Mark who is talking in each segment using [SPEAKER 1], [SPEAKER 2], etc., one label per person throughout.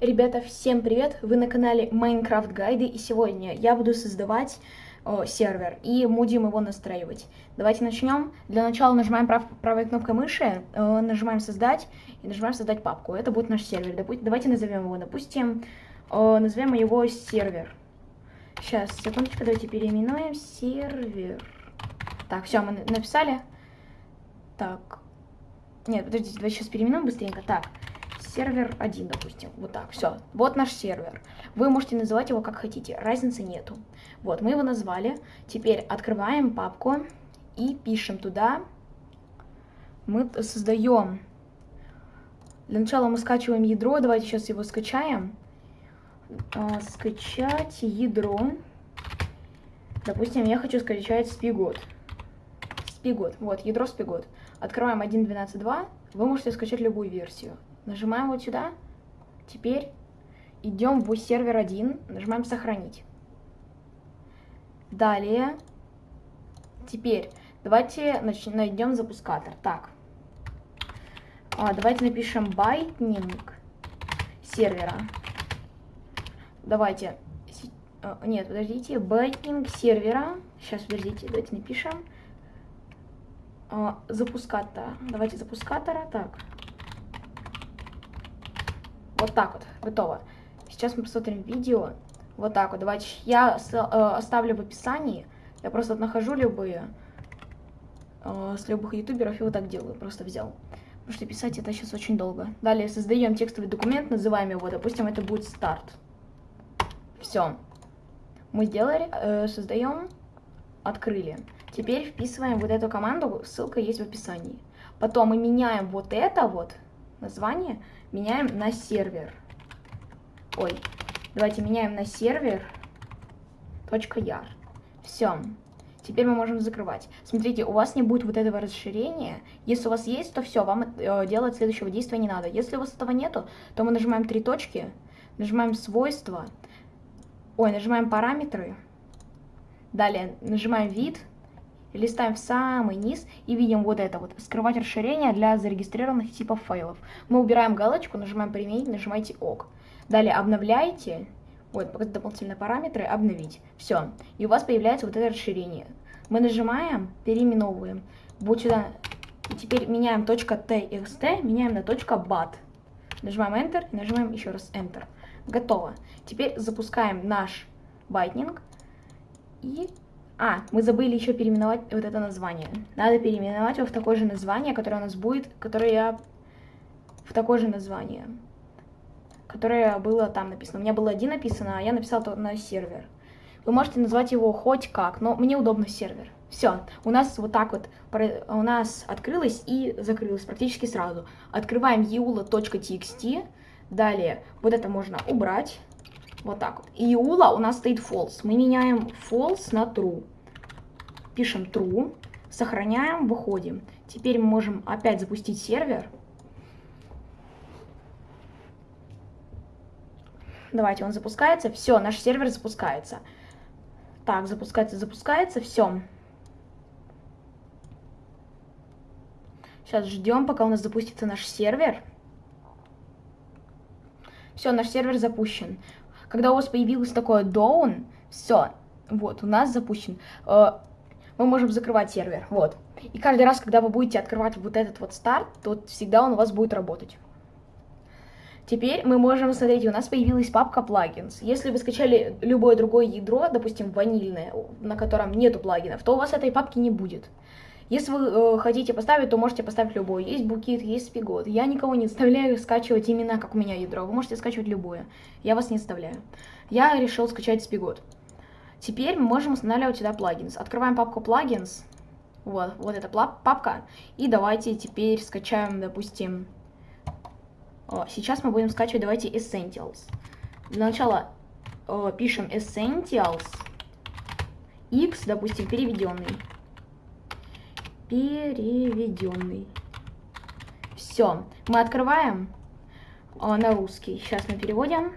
[SPEAKER 1] Ребята, всем привет! Вы на канале Minecraft Гайды, и сегодня я буду создавать о, сервер и будем его настраивать. Давайте начнем. Для начала нажимаем прав правой кнопкой мыши, э, нажимаем создать и нажимаем создать папку. Это будет наш сервер. Допу давайте назовем его, допустим, э, назовем его сервер. Сейчас, секундочку, давайте переименуем сервер. Так, все, мы написали. Так. Нет, подождите, давайте сейчас переименуем быстренько. Так сервер 1, допустим. Вот так, все. Вот наш сервер. Вы можете называть его как хотите, разницы нету. Вот, мы его назвали. Теперь открываем папку и пишем туда. Мы создаем... Для начала мы скачиваем ядро. Давайте сейчас его скачаем. А, скачать ядро. Допустим, я хочу скачать спигот. Spigot. Вот, ядро Spigot. Открываем 1.12.2. Вы можете скачать любую версию. Нажимаем вот сюда. Теперь идем в сервер 1, нажимаем сохранить. Далее, теперь давайте найдем запускатор. Так, а, давайте напишем батник сервера. Давайте, а, нет, подождите, батник сервера. Сейчас, подождите, давайте напишем. А, запускатора. Давайте запускатора. Так. Вот так вот, готово. Сейчас мы посмотрим видео. Вот так вот, давайте. Я э, оставлю в описании. Я просто нахожу любые. Э, с любых ютуберов и вот так делаю. Просто взял. Потому что писать это сейчас очень долго. Далее создаем текстовый документ, называем его, допустим, это будет старт. Все. Мы сделали, э, создаем, открыли. Теперь вписываем вот эту команду, ссылка есть в описании. Потом мы меняем вот это вот название, меняем на сервер. Ой, давайте меняем на сервер. .yar. Все. Теперь мы можем закрывать. Смотрите, у вас не будет вот этого расширения. Если у вас есть, то все, вам э, делать следующего действия не надо. Если у вас этого нету, то мы нажимаем три точки, нажимаем свойства, ой, нажимаем параметры, далее нажимаем вид, листаем в самый низ и видим вот это вот, скрывать расширение для зарегистрированных типов файлов. Мы убираем галочку, нажимаем применить, нажимаете ок. Далее обновляете, вот, показать дополнительные параметры, обновить. Все, и у вас появляется вот это расширение. Мы нажимаем, переименовываем, вот сюда, и теперь меняем .txt, меняем на .bat. Нажимаем Enter, нажимаем еще раз Enter. Готово. Теперь запускаем наш батник и а, мы забыли еще переименовать вот это название. Надо переименовать его в такое же название, которое у нас будет, которое я... В такое же название. Которое было там написано. У меня было один написано, а я написал то на сервер. Вы можете назвать его хоть как, но мне удобно сервер. Все, у нас вот так вот, у нас открылось и закрылось практически сразу. Открываем eula.txt, далее вот это можно убрать. Вот так вот. И ула у нас стоит false. Мы меняем false на true. Пишем true, сохраняем, выходим. Теперь мы можем опять запустить сервер. Давайте, он запускается. Все, наш сервер запускается. Так, запускается, запускается. Все. Сейчас ждем, пока у нас запустится наш сервер. Все, наш сервер запущен. Когда у вас появилось такое down, все, вот, у нас запущен. Э, мы можем закрывать сервер, вот. И каждый раз, когда вы будете открывать вот этот вот старт, то всегда он у вас будет работать. Теперь мы можем, смотрите, у нас появилась папка плагинс. Если вы скачали любое другое ядро, допустим, ванильное, на котором нету плагинов, то у вас этой папки не будет. Если вы э, хотите поставить, то можете поставить любой. Есть букет, есть спигот. Я никого не заставляю скачивать именно как у меня ядро. Вы можете скачивать любое. Я вас не заставляю. Я решил скачать спигот. Теперь мы можем устанавливать сюда плагинс. Открываем папку плагинс. Вот, вот эта папка. И давайте теперь скачаем, допустим... О, сейчас мы будем скачивать, давайте, Essentials. Для начала о, пишем Essentials. X, допустим, переведенный переведенный. Все, мы открываем а, на русский. Сейчас мы переводим.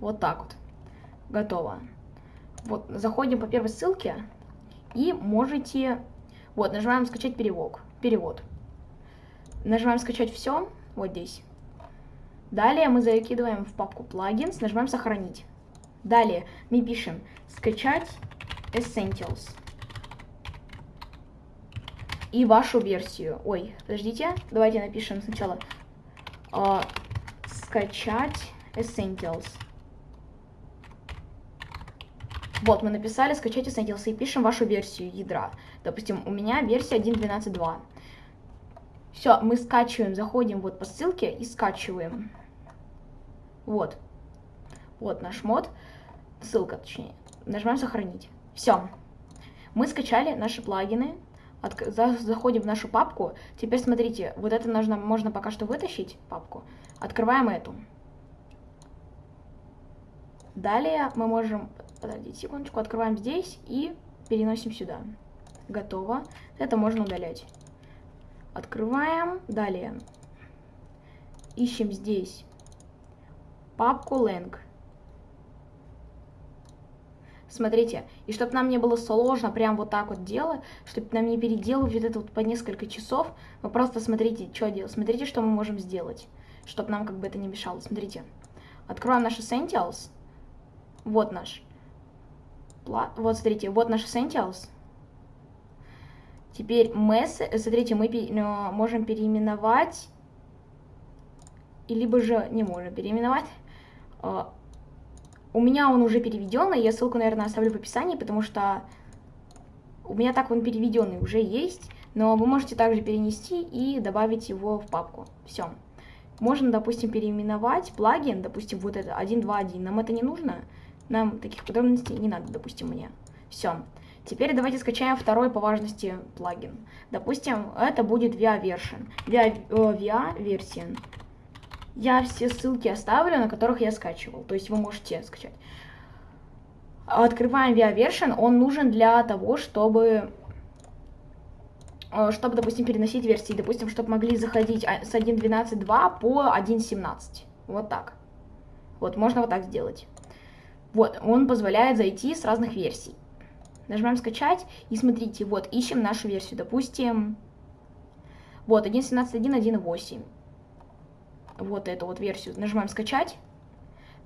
[SPEAKER 1] Вот так вот. Готово. Вот, заходим по первой ссылке и можете... Вот, нажимаем скачать перевод. Перевод. Нажимаем скачать все. Вот здесь. Далее мы закидываем в папку плагинс, нажимаем сохранить. Далее мы пишем скачать Essentials. И вашу версию. Ой, подождите, давайте напишем сначала э, скачать Essentials. Вот, мы написали скачать Essentials и пишем вашу версию ядра. Допустим, у меня версия 1.12.2. Все, мы скачиваем, заходим вот по ссылке и скачиваем. Вот. Вот наш мод. Ссылка, точнее. Нажимаем сохранить. Все. Мы скачали наши плагины. От, за, заходим в нашу папку. Теперь смотрите, вот это нужно, можно пока что вытащить, папку. Открываем эту. Далее мы можем, подождите секундочку, открываем здесь и переносим сюда. Готово. Это можно удалять. Открываем. Далее. Ищем здесь папку lang. Смотрите, и чтобы нам не было сложно прям вот так вот делать, чтобы нам не переделывать вот это вот по несколько часов, вы просто смотрите, что делать. Смотрите, что мы можем сделать, чтобы нам как бы это не мешало. Смотрите, открываем наш Essentials. Вот наш. Вот, смотрите, вот наш Essentials. Теперь mess, смотрите, мы э, можем переименовать, либо же не можем переименовать. У меня он уже переведенный, я ссылку, наверное, оставлю в описании, потому что у меня так он переведенный уже есть, но вы можете также перенести и добавить его в папку. Все. Можно, допустим, переименовать плагин, допустим, вот это 1.2.1. Нам это не нужно, нам таких подробностей не надо, допустим, мне. Все. Теперь давайте скачаем второй по важности плагин. Допустим, это будет VIA version. VIA, э, VIA version. Я все ссылки оставлю, на которых я скачивал. То есть вы можете скачать. Открываем VIA version. Он нужен для того, чтобы э, чтобы, допустим, переносить версии, допустим, чтобы могли заходить а, с 1.12.2 по 1.17. Вот так. Вот, можно вот так сделать. Вот, он позволяет зайти с разных версий. Нажимаем скачать и смотрите, вот, ищем нашу версию, допустим, вот, 1.17.1, 1.8. Вот эту вот версию. Нажимаем скачать.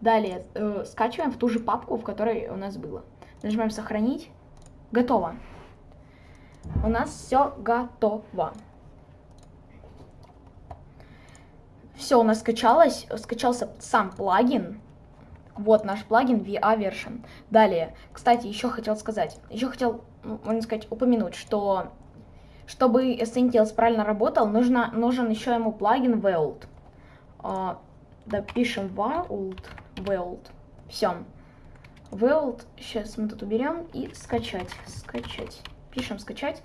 [SPEAKER 1] Далее э, скачиваем в ту же папку, в которой у нас было. Нажимаем сохранить. Готово. У нас все готово. Все у нас скачалось, скачался сам плагин. Вот наш плагин VA Version. Далее, кстати, еще хотел сказать, еще хотел, можно сказать, упомянуть, что чтобы Essentials правильно работал, нужно, нужен еще ему плагин Weld. А, допишем Weld, Weld. Все. Weld, сейчас мы тут уберем и скачать, скачать. Пишем скачать.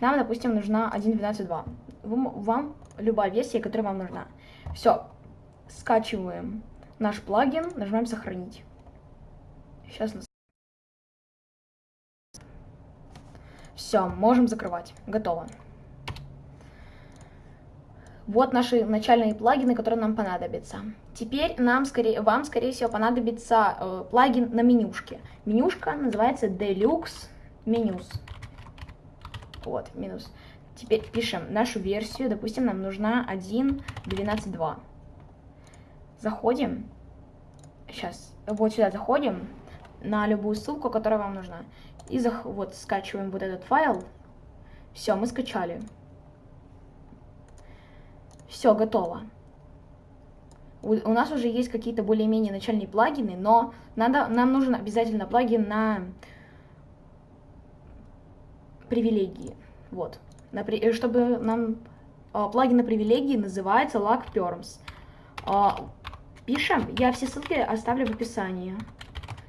[SPEAKER 1] Нам, допустим, нужна 1.12.2. Вам любая версия, которая вам нужна. Все, скачиваем наш плагин, нажимаем сохранить. Сейчас нас... Все, можем закрывать. Готово. Вот наши начальные плагины, которые нам понадобятся. Теперь нам, скорее, вам, скорее всего, понадобится э, плагин на менюшке. Менюшка называется Deluxe Menus. Вот, минус. Теперь пишем нашу версию. Допустим, нам нужна 1.12.2. Заходим. Сейчас. Вот сюда заходим. На любую ссылку, которая вам нужна. И зах вот скачиваем вот этот файл. Все, мы скачали. Все, готово. У, у нас уже есть какие-то более-менее начальные плагины, но надо, нам нужен обязательно плагин на привилегии. Вот. На, чтобы нам а, плагин на привилегии называется LagPerms. А, Пишем, я все ссылки оставлю в описании.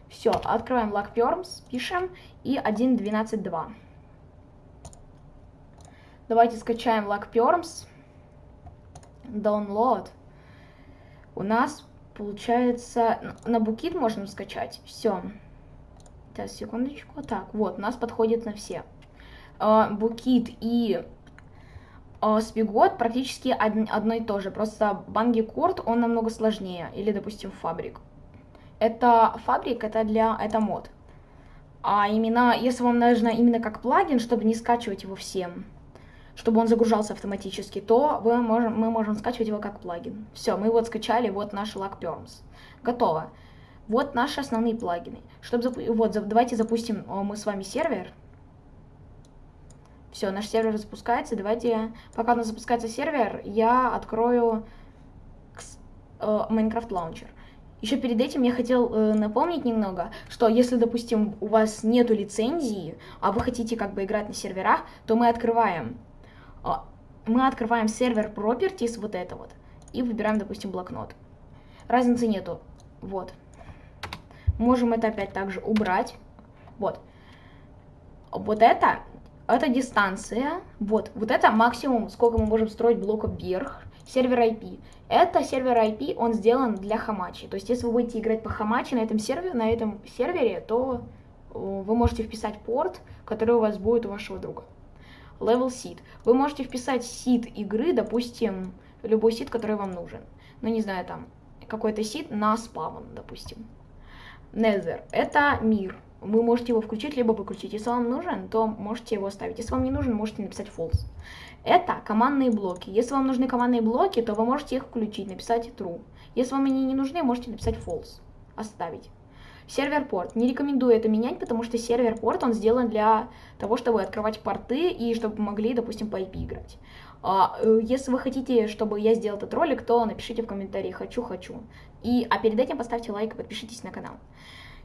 [SPEAKER 1] Все, открываем LogPerms, пишем и 1.12.2. Давайте скачаем LogPerms. Download. У нас получается... На Букит можем скачать. Все. Сейчас, секундочку. Так, вот, у нас подходит на все. Букит и э, Спигот практически од, одно и то же, просто Бангикорд, он намного сложнее, или, допустим, Фабрик. Это Фабрик, это для, это мод. А именно, если вам нужно именно как плагин, чтобы не скачивать его всем, чтобы он загружался автоматически, то вы можем, мы можем скачивать его как плагин. Все, мы вот скачали, вот наш LagPerms. Готово. Вот наши основные плагины. Чтобы. Вот, давайте запустим мы с вами сервер. Все, наш сервер запускается. Давайте, пока у нас запускается сервер, я открою э, Minecraft Launcher. Еще перед этим я хотел э, напомнить немного, что если, допустим, у вас нету лицензии, а вы хотите как бы играть на серверах, то мы открываем, мы открываем сервер properties, вот это вот, и выбираем, допустим, блокнот. Разницы нету, вот. Можем это опять также убрать, вот. Вот это, это дистанция, вот, вот это максимум, сколько мы можем строить блоков вверх, сервер IP. Это сервер IP, он сделан для Хамачи. То есть, если вы будете играть по Хамачи на этом сервере, на этом сервере, то э, вы можете вписать порт, который у вас будет у вашего друга. Level seed. Вы можете вписать сид игры, допустим, любой сид, который вам нужен. Ну, не знаю, там, какой-то сид на спавн, допустим. Nether. Это мир. Вы можете его включить, либо выключить. Если вам нужен, то можете его оставить. Если вам не нужен, можете написать false. Это командные блоки. Если вам нужны командные блоки, то вы можете их включить, написать true. Если вам они не нужны, можете написать false, оставить. Сервер порт. Не рекомендую это менять, потому что сервер порт, он сделан для того, чтобы открывать порты и чтобы могли, допустим, по IP играть. А, э, если вы хотите, чтобы я сделал этот ролик, то напишите в комментарии «хочу, хочу». И, а перед этим поставьте лайк и подпишитесь на канал.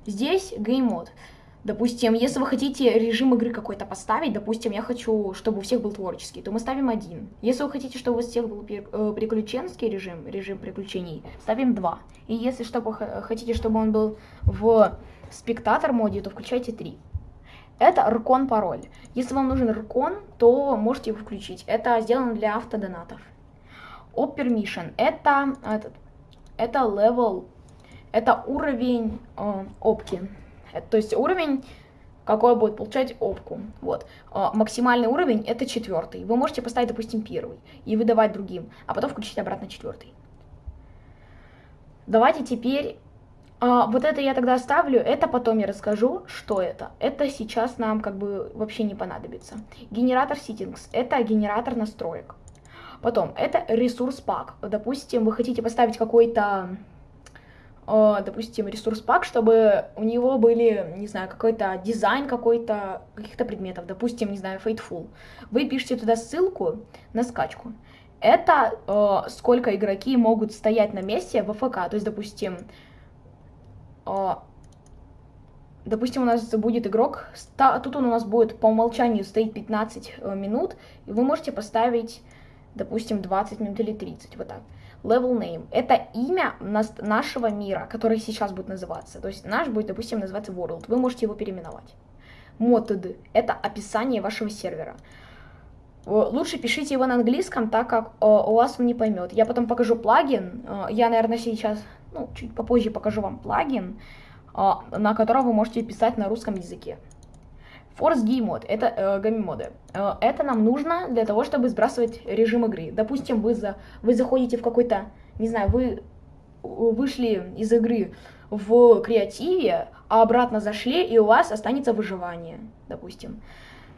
[SPEAKER 1] Здесь Game Mode. Допустим, если вы хотите режим игры какой-то поставить, допустим, я хочу, чтобы у всех был творческий, то мы ставим один. Если вы хотите, чтобы у всех был э, приключенский режим, режим приключений, ставим два. И если чтобы хотите, чтобы он был в спектатор моде, то включайте три. Это Ркон пароль. Если вам нужен Ркон, то можете его включить. Это сделано для автодонатов. Op Permission. Это, этот, это level, это уровень э, опки. Это, то есть уровень, какой будет получать опку. Вот. А, максимальный уровень это четвертый. Вы можете поставить, допустим, первый и выдавать другим, а потом включить обратно четвертый. Давайте теперь... А, вот это я тогда оставлю, это потом я расскажу, что это. Это сейчас нам как бы вообще не понадобится. Генератор settings, это генератор настроек. Потом, это ресурс пак. Допустим, вы хотите поставить какой-то Э, допустим, ресурс пак, чтобы у него были, не знаю, какой-то дизайн какой-то, каких-то предметов, допустим, не знаю, Fateful. Вы пишете туда ссылку на скачку. Это э, сколько игроки могут стоять на месте в ФК, то есть, допустим, э, допустим, у нас будет игрок, тут он у нас будет по умолчанию стоит 15 э, минут, и вы можете поставить, допустим, 20 минут или 30, вот так. Level name — это имя нашего мира, который сейчас будет называться. То есть наш будет, допустим, называться World. Вы можете его переименовать. Method — это описание вашего сервера. Лучше пишите его на английском, так как э, у вас он не поймет. Я потом покажу плагин. Э, я, наверное, сейчас, ну, чуть попозже покажу вам плагин, э, на котором вы можете писать на русском языке. Force Game Mode, это э, гамми-моды. Э, это нам нужно для того, чтобы сбрасывать режим игры. Допустим, вы, за, вы заходите в какой-то, не знаю, вы вышли из игры в креативе, а обратно зашли, и у вас останется выживание, допустим.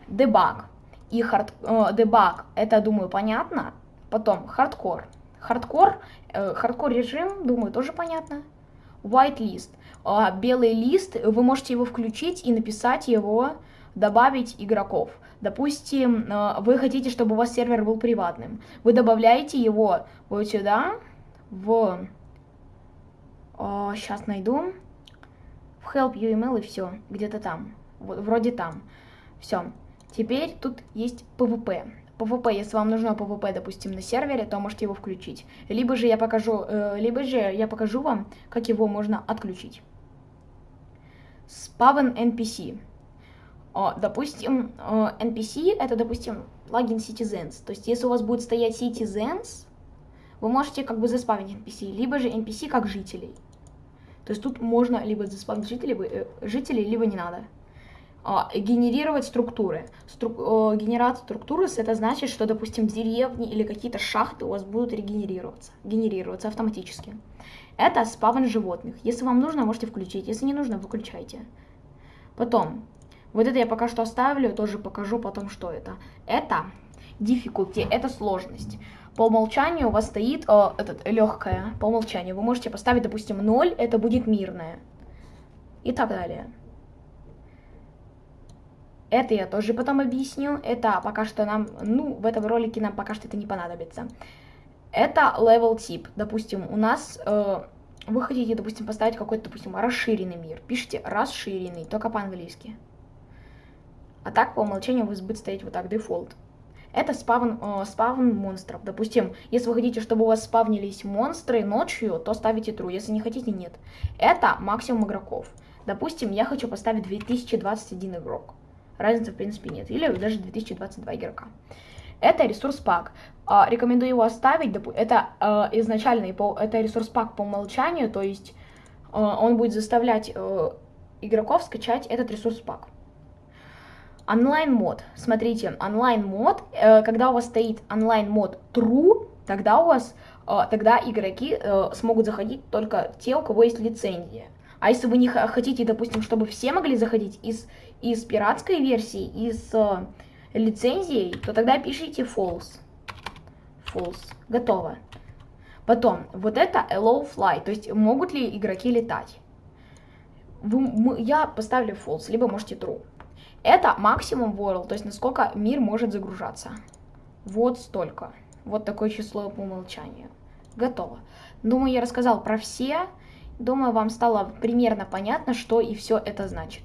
[SPEAKER 1] Debug и хард... Э, debug, это, думаю, понятно. Потом хардкор. Хардкор, э, хардкор режим, думаю, тоже понятно. White list. Э, белый лист, вы можете его включить и написать его добавить игроков. Допустим, э, вы хотите, чтобы у вас сервер был приватным. Вы добавляете его вот сюда, в... Сейчас найду. В help UML и все, где-то там. Вроде там. Все. Теперь тут есть PvP. PvP, если вам нужно PvP, допустим, на сервере, то можете его включить. Либо же я покажу, э, либо же я покажу вам, как его можно отключить. Spawn NPC. Допустим, NPC это, допустим, плагин Citizens. То есть, если у вас будет стоять Citizens, вы можете как бы заспавнить NPC, либо же NPC как жителей. То есть тут можно либо заспавнить жителей, э, жителей либо не надо. Генерировать структуры. Стру, генерация структуры, это значит, что, допустим, деревни или какие-то шахты у вас будут регенерироваться, генерироваться автоматически. Это спавн животных. Если вам нужно, можете включить. Если не нужно, выключайте. Потом, вот это я пока что оставлю, тоже покажу потом, что это. Это difficulty, это сложность. По умолчанию у вас стоит э, этот, легкая, по умолчанию. Вы можете поставить, допустим, 0, это будет мирное. И так далее. Это я тоже потом объясню. Это пока что нам, ну, в этом ролике нам пока что это не понадобится. Это level тип. Допустим, у нас, э, вы хотите, допустим, поставить какой-то, допустим, расширенный мир. Пишите расширенный, только по-английски. А так, по умолчанию, вы будет стоять вот так, дефолт. Это спавн, э, спавн монстров. Допустим, если вы хотите, чтобы у вас спавнились монстры ночью, то ставите true. Если не хотите, нет. Это максимум игроков. Допустим, я хочу поставить 2021 игрок. Разницы, в принципе, нет. Или даже 2022 игрока. Это ресурс пак. А, рекомендую его оставить. Это изначальный, по, это ресурс пак по умолчанию, то есть а, он будет заставлять а, игроков скачать этот ресурс пак. Онлайн мод. Смотрите, онлайн мод, э, когда у вас стоит онлайн мод true, тогда у вас, э, тогда игроки э, смогут заходить только те, у кого есть лицензия. А если вы не хотите, допустим, чтобы все могли заходить из, из пиратской версии, из э, лицензией, то тогда пишите false. False. Готово. Потом, вот это allow fly, то есть могут ли игроки летать. Вы, мы, я поставлю false, либо можете true. Это максимум world, то есть насколько мир может загружаться. Вот столько. Вот такое число по умолчанию. Готово. Думаю, я рассказал про все. Думаю, вам стало примерно понятно, что и все это значит.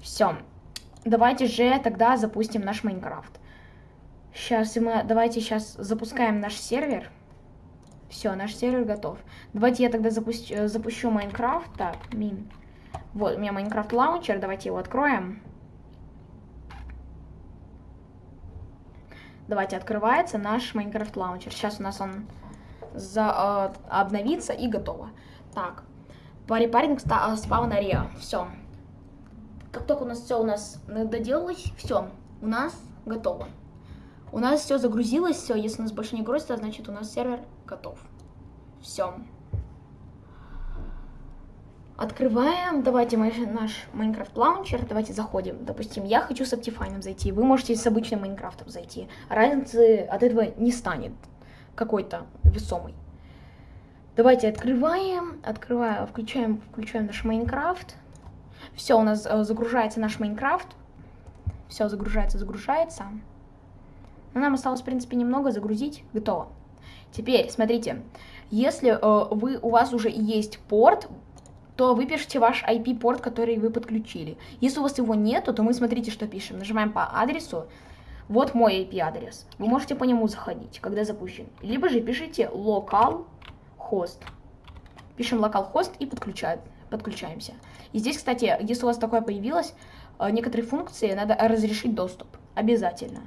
[SPEAKER 1] Все. Давайте же тогда запустим наш Майнкрафт. Сейчас мы, давайте сейчас запускаем наш сервер. Все, наш сервер готов. Давайте я тогда запущу, запущу Minecraft. Так, мин. Вот, у меня Minecraft лаунчер, давайте его откроем. Давайте, открывается наш Minecraft лаунчер. Сейчас у нас он за, э, обновится и готово. Так, preparing spawn area. Все. Как только у нас все у нас доделалось, все, у нас готово. У нас все загрузилось, все, если у нас больше не грузится, значит у нас сервер готов. Все. Открываем, давайте мы, наш Minecraft лаунчер, давайте заходим. Допустим, я хочу с Optifine зайти, вы можете с обычным Minecraft ом зайти. Разницы от этого не станет какой-то весомый. Давайте открываем, открываем, включаем, включаем наш Minecraft. Все, у нас э, загружается наш Minecraft. Все, загружается, загружается. Но нам осталось, в принципе, немного загрузить. Готово. Теперь, смотрите, если э, вы, у вас уже есть порт, то вы пишете ваш IP-порт, который вы подключили. Если у вас его нету, то мы смотрите, что пишем. Нажимаем по адресу. Вот мой IP-адрес. Вы можете по нему заходить, когда запущен. Либо же пишите localhost. Пишем localhost и подключаем, подключаемся. И здесь, кстати, если у вас такое появилось, э, некоторые функции надо разрешить доступ. Обязательно.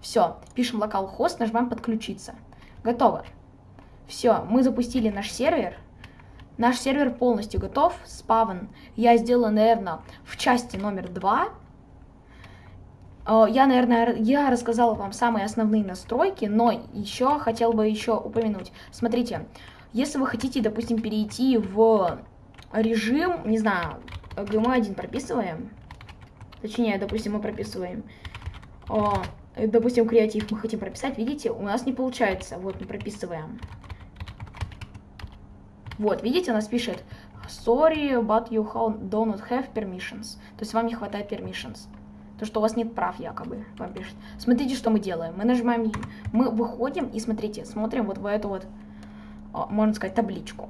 [SPEAKER 1] Все, пишем localhost, нажимаем подключиться. Готово. Все, мы запустили наш сервер. Наш сервер полностью готов, спавн. Я сделала, наверное, в части номер два. Э, я, наверное, я рассказала вам самые основные настройки, но еще хотел бы еще упомянуть. Смотрите, если вы хотите, допустим, перейти в режим, не знаю, где мы один прописываем, точнее, допустим, мы прописываем, э, допустим, креатив мы хотим прописать, видите, у нас не получается, вот мы прописываем. Вот, видите, у нас пишет sorry, but you do not have permissions. То есть вам не хватает permissions. То, что у вас нет прав якобы, вам пишет. Смотрите, что мы делаем. Мы нажимаем, мы выходим и смотрите, смотрим вот в эту вот, а, можно сказать, табличку.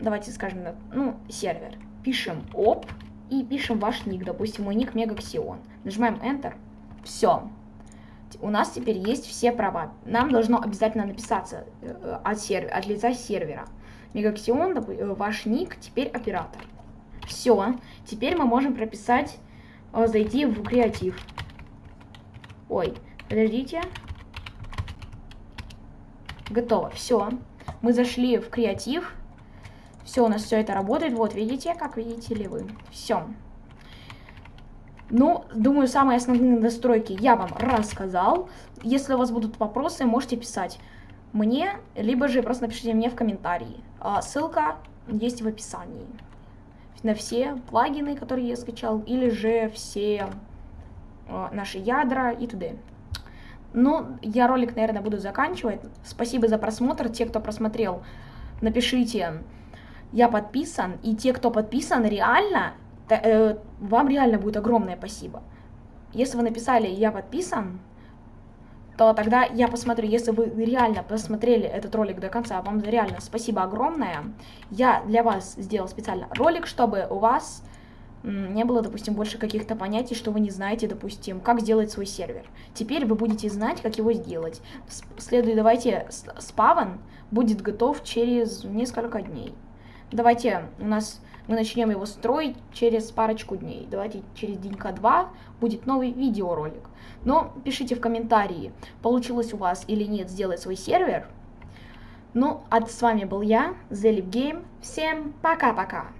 [SPEAKER 1] Давайте скажем, ну, сервер. Пишем оп и пишем ваш ник. Допустим, мой ник Мегаксион. Нажимаем Enter. Все. У нас теперь есть все права. Нам должно обязательно написаться э, от, сервера, от лица сервера. Мегаксион, э, ваш ник, теперь оператор. Все. Теперь мы можем прописать, э, зайти в креатив. Ой, подождите. Готово. Все. Мы зашли в креатив. Все, у нас все это работает. Вот, видите, как видите ли вы. Все. Ну, думаю, самые основные настройки я вам рассказал. Если у вас будут вопросы, можете писать мне, либо же просто напишите мне в комментарии. А, ссылка есть в описании на все плагины, которые я скачал, или же все а, наши ядра и т.д. Ну, я ролик, наверное, буду заканчивать. Спасибо за просмотр. Те, кто просмотрел, напишите, я подписан. И те, кто подписан, реально, э, вам реально будет огромное спасибо. Если вы написали «я подписан», то тогда я посмотрю, если вы реально посмотрели этот ролик до конца, вам реально спасибо огромное. Я для вас сделал специально ролик, чтобы у вас не было, допустим, больше каких-то понятий, что вы не знаете, допустим, как сделать свой сервер. Теперь вы будете знать, как его сделать. Следует, давайте, спавн будет готов через несколько дней. Давайте, у нас мы начнем его строить через парочку дней. Давайте через денька два будет новый видеоролик. Но пишите в комментарии, получилось у вас или нет сделать свой сервер. Ну, а с вами был я, Zelip Game. Всем пока-пока!